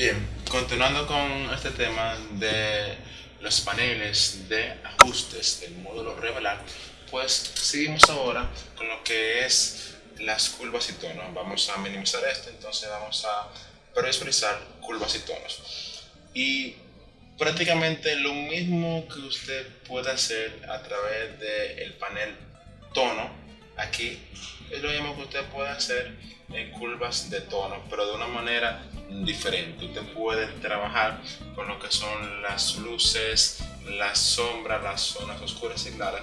Bien, continuando con este tema de los paneles de ajustes del módulo revelar, pues seguimos ahora con lo que es las curvas y tonos. Vamos a minimizar esto, entonces vamos a previsualizar curvas y tonos. Y prácticamente lo mismo que usted puede hacer a través del panel tono, aquí es lo mismo que usted puede hacer en curvas de tono, pero de una manera diferente. Usted puede trabajar con lo que son las luces, las sombras, las zonas oscuras y claras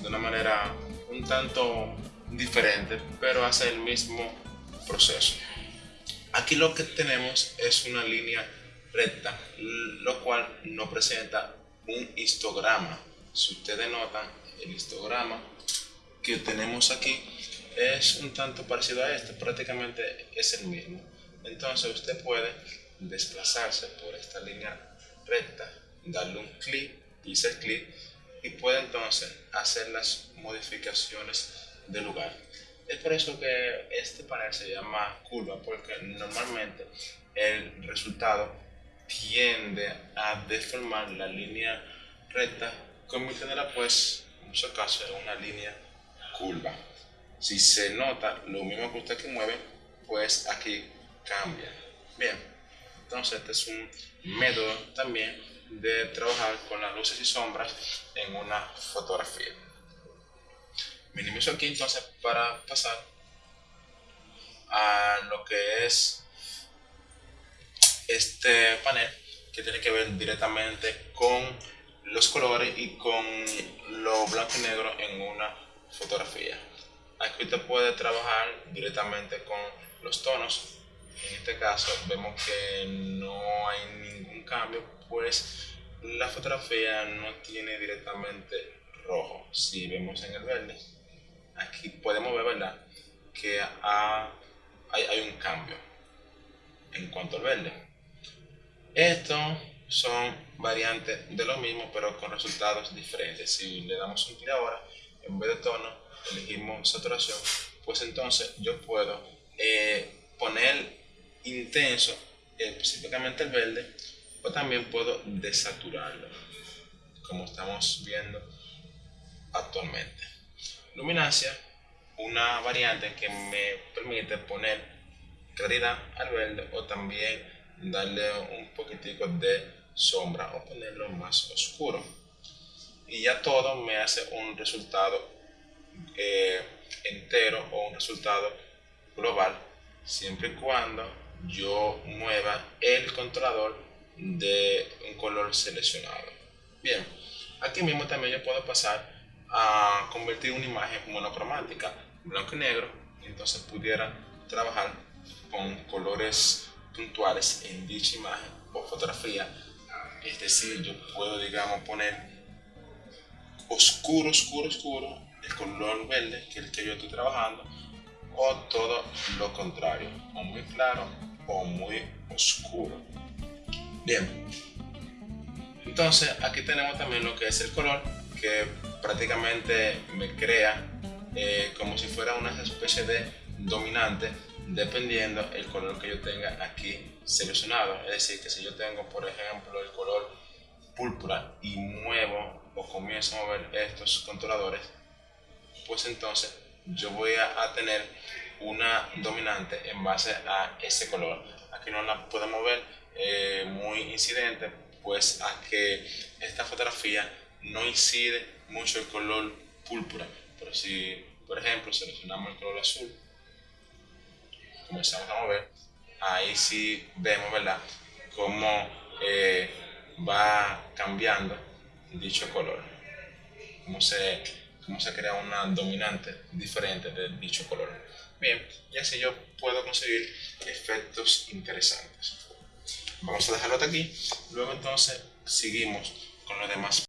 de una manera un tanto diferente, pero hace el mismo proceso. Aquí lo que tenemos es una línea recta, lo cual no presenta un histograma. Si ustedes notan, el histograma que tenemos aquí es un tanto parecido a este, prácticamente es el mismo. Entonces usted puede desplazarse por esta línea recta, darle un clic, dice clic, y puede entonces hacer las modificaciones de lugar. Es por eso que este panel se llama curva, porque normalmente el resultado tiende a deformar la línea recta, convirtiéndola pues en muchos casos en una línea curva. Si se nota lo mismo que usted que mueve, pues aquí cambia. Bien, entonces este es un método también de trabajar con las luces y sombras en una fotografía. Minimizo aquí entonces para pasar a lo que es este panel que tiene que ver directamente con los colores y con lo blanco y negro en una fotografía. Aquí usted puede trabajar directamente con los tonos. En este caso vemos que no hay ningún cambio, pues la fotografía no tiene directamente rojo. Si vemos en el verde, aquí podemos ver ¿verdad? que hay, hay un cambio en cuanto al verde. Estos son variantes de lo mismo, pero con resultados diferentes. Si le damos un clic ahora, en vez de tono, elegimos saturación, pues entonces yo puedo eh, poner intenso, específicamente el verde, o también puedo desaturarlo, como estamos viendo actualmente. Luminancia, una variante que me permite poner claridad al verde o también darle un poquitico de sombra o ponerlo más oscuro. Y ya todo me hace un resultado eh, entero o un resultado global siempre y cuando yo mueva el controlador de un color seleccionado. Bien, aquí mismo también yo puedo pasar a convertir una imagen monocromática, blanco y negro, entonces pudiera trabajar con colores puntuales en dicha imagen o fotografía. Es decir, yo puedo, digamos, poner oscuro, oscuro, oscuro el color verde, que es el que yo estoy trabajando, o todo lo contrario, o muy claro o muy oscuro. Bien, entonces aquí tenemos también lo que es el color, que prácticamente me crea eh, como si fuera una especie de dominante dependiendo el color que yo tenga aquí seleccionado. Es decir, que si yo tengo, por ejemplo, el color púrpura y muevo o comienzo a mover estos controladores, pues entonces yo voy a, tener una dominante en base a ese color. Aquí no la podemos ver eh, muy incidente, pues a que esta fotografía no incide mucho el color púrpura. Pero si, por ejemplo, seleccionamos el color azul, comenzamos a mover, ahí sí vemos, ¿verdad?, cómo eh, va cambiando dicho color, cómo se cómo se crea una dominante diferente de dicho color. Bien, y así yo puedo conseguir efectos interesantes. Vamos a dejarlo hasta aquí, luego entonces seguimos con los demás.